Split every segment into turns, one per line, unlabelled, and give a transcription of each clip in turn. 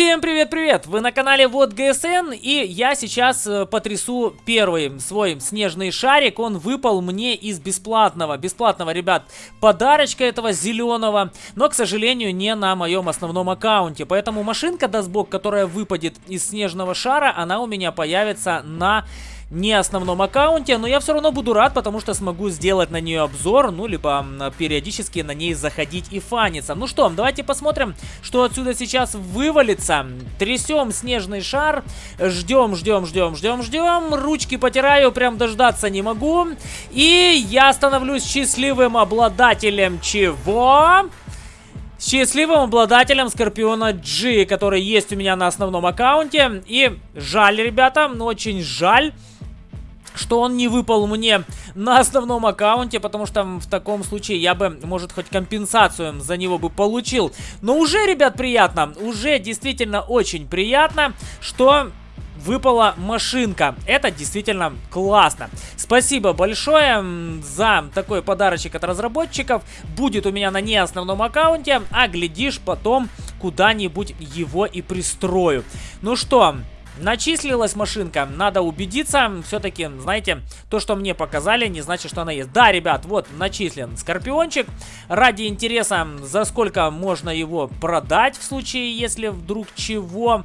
Всем привет-привет! Вы на канале Вот ГСН, и я сейчас э, потрясу первый свой снежный шарик. Он выпал мне из бесплатного, бесплатного, ребят, подарочка этого зеленого, но, к сожалению, не на моем основном аккаунте. Поэтому машинка Дасбок, которая выпадет из снежного шара, она у меня появится на не основном аккаунте, но я все равно буду рад, потому что смогу сделать на нее обзор, ну, либо периодически на ней заходить и фаниться. Ну что, давайте посмотрим, что отсюда сейчас вывалится. Трясем снежный шар, ждем, ждем, ждем, ждем, ждем, ручки потираю, прям дождаться не могу. И я становлюсь счастливым обладателем чего? счастливым обладателем Скорпиона G, который есть у меня на основном аккаунте. И жаль, ребята, очень жаль, что он не выпал мне на основном аккаунте, потому что в таком случае я бы, может, хоть компенсацию за него бы получил. Но уже, ребят, приятно, уже действительно очень приятно, что выпала машинка. Это действительно классно. Спасибо большое за такой подарочек от разработчиков. Будет у меня на не основном аккаунте, а глядишь потом куда-нибудь его и пристрою. Ну что, Начислилась машинка, надо убедиться, все-таки, знаете, то, что мне показали, не значит, что она есть. Да, ребят, вот, начислен Скорпиончик. Ради интереса, за сколько можно его продать в случае, если вдруг чего...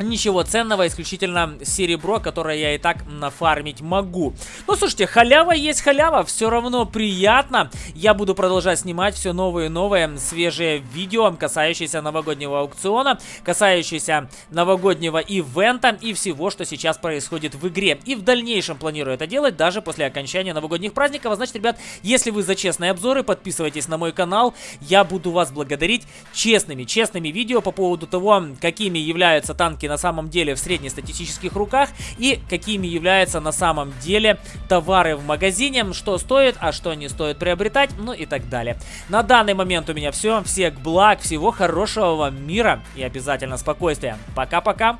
Ничего ценного, исключительно серебро, которое я и так нафармить могу. Ну, слушайте, халява есть халява, все равно приятно. Я буду продолжать снимать все новые и новые свежие видео, касающиеся новогоднего аукциона, касающиеся новогоднего ивента и всего, что сейчас происходит в игре. И в дальнейшем планирую это делать даже после окончания новогодних праздников. А значит, ребят, если вы за честные обзоры, подписывайтесь на мой канал. Я буду вас благодарить честными, честными видео по поводу того, какими являются танки на самом деле в среднестатистических руках и какими являются на самом деле товары в магазине, что стоит, а что не стоит приобретать, ну и так далее. На данный момент у меня все. Всех благ, всего хорошего вам мира и обязательно спокойствия. Пока-пока.